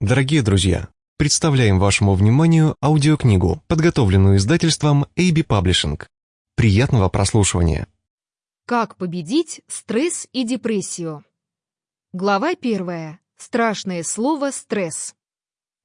Дорогие друзья, представляем вашему вниманию аудиокнигу, подготовленную издательством AB Publishing. Приятного прослушивания. Как победить стресс и депрессию? Глава первая. Страшное слово «стресс».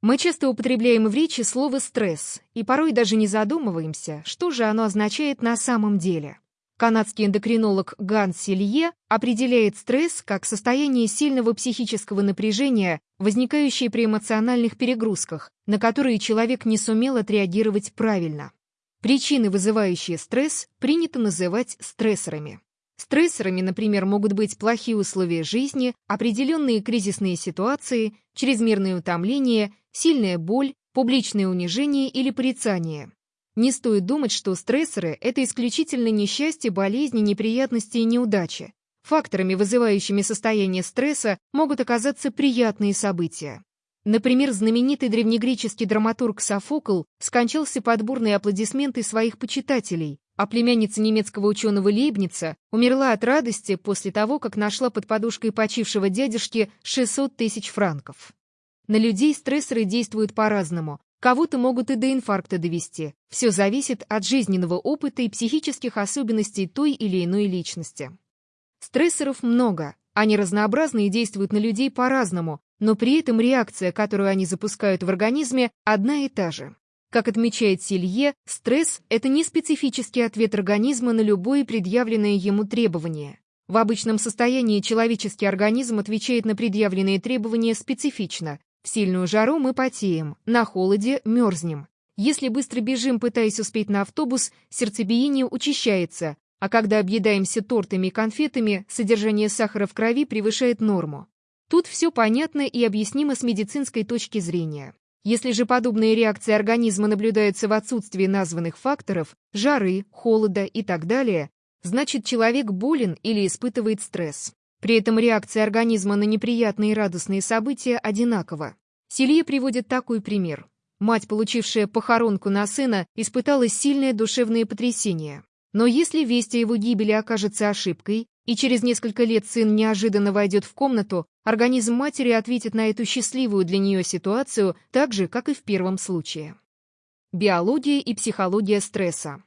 Мы часто употребляем в речи слово «стресс» и порой даже не задумываемся, что же оно означает на самом деле. Канадский эндокринолог Ганс Силье определяет стресс как состояние сильного психического напряжения, возникающее при эмоциональных перегрузках, на которые человек не сумел отреагировать правильно. Причины, вызывающие стресс, принято называть стрессорами. Стрессорами, например, могут быть плохие условия жизни, определенные кризисные ситуации, чрезмерное утомление, сильная боль, публичное унижение или порицание. Не стоит думать, что стрессоры — это исключительно несчастье, болезни, неприятности и неудачи. Факторами, вызывающими состояние стресса, могут оказаться приятные события. Например, знаменитый древнегреческий драматург Софокл скончался под бурные аплодисменты своих почитателей, а племянница немецкого ученого Лейбница умерла от радости после того, как нашла под подушкой почившего дядюшки 600 тысяч франков. На людей стрессоры действуют по-разному, Кого-то могут и до инфаркта довести. Все зависит от жизненного опыта и психических особенностей той или иной личности. Стрессоров много, они разнообразны и действуют на людей по-разному, но при этом реакция, которую они запускают в организме, одна и та же. Как отмечает Силье, стресс – это не специфический ответ организма на любое предъявленное ему требование. В обычном состоянии человеческий организм отвечает на предъявленные требования специфично, в сильную жару мы потеем, на холоде мерзнем. Если быстро бежим, пытаясь успеть на автобус, сердцебиение учащается, а когда объедаемся тортами и конфетами, содержание сахара в крови превышает норму. Тут все понятно и объяснимо с медицинской точки зрения. Если же подобные реакции организма наблюдаются в отсутствии названных факторов, жары, холода и так далее, значит человек болен или испытывает стресс. При этом реакция организма на неприятные и радостные события одинакова. Селье приводит такой пример. Мать, получившая похоронку на сына, испытала сильное душевное потрясение. Но если весть о его гибели окажется ошибкой, и через несколько лет сын неожиданно войдет в комнату, организм матери ответит на эту счастливую для нее ситуацию так же, как и в первом случае. Биология и психология стресса.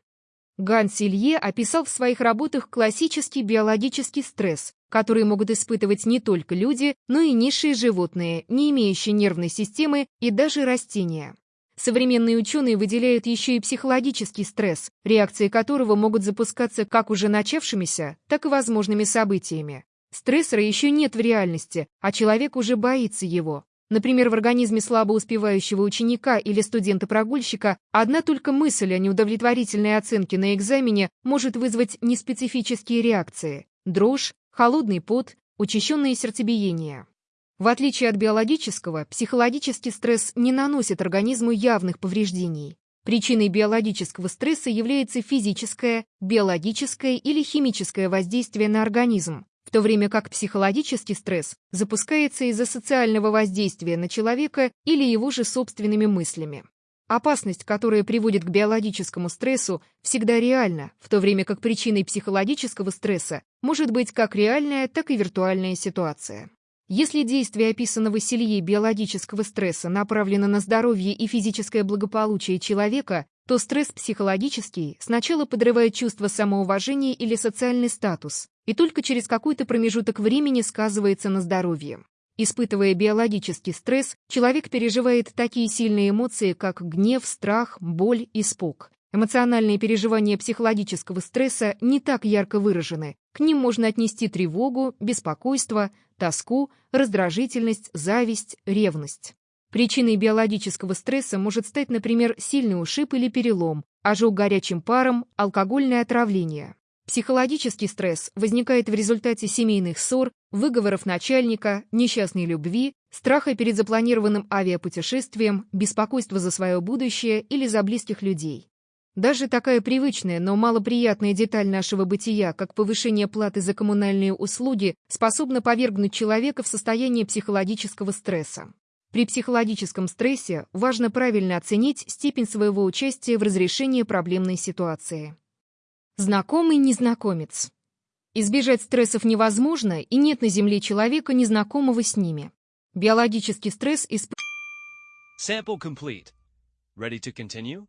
Ганс Силье описал в своих работах классический биологический стресс, который могут испытывать не только люди, но и низшие животные, не имеющие нервной системы и даже растения. Современные ученые выделяют еще и психологический стресс, реакции которого могут запускаться как уже начавшимися, так и возможными событиями. Стрессора еще нет в реальности, а человек уже боится его. Например, в организме слабо успевающего ученика или студента-прогульщика одна только мысль о неудовлетворительной оценке на экзамене может вызвать неспецифические реакции – дрожь, холодный пот, учащенное сердцебиение. В отличие от биологического, психологический стресс не наносит организму явных повреждений. Причиной биологического стресса является физическое, биологическое или химическое воздействие на организм, то время как психологический стресс запускается из-за социального воздействия на человека или его же собственными мыслями. Опасность, которая приводит к биологическому стрессу, всегда реальна, в то время как причиной психологического стресса может быть как реальная, так и виртуальная ситуация. Если действие описанного селье биологического стресса направлено на здоровье и физическое благополучие человека, то стресс психологический сначала подрывает чувство самоуважения или социальный статус, и только через какой-то промежуток времени сказывается на здоровье. Испытывая биологический стресс, человек переживает такие сильные эмоции, как гнев, страх, боль, испуг. Эмоциональные переживания психологического стресса не так ярко выражены. К ним можно отнести тревогу, беспокойство, тоску, раздражительность, зависть, ревность. Причиной биологического стресса может стать, например, сильный ушиб или перелом, ожог горячим паром, алкогольное отравление. Психологический стресс возникает в результате семейных ссор, выговоров начальника, несчастной любви, страха перед запланированным авиапутешествием, беспокойства за свое будущее или за близких людей. Даже такая привычная, но малоприятная деталь нашего бытия, как повышение платы за коммунальные услуги, способна повергнуть человека в состояние психологического стресса. При психологическом стрессе важно правильно оценить степень своего участия в разрешении проблемной ситуации. Знакомый незнакомец. Избежать стрессов невозможно, и нет на Земле человека, незнакомого с ними. Биологический стресс испытывает Sample complete. Ready to continue?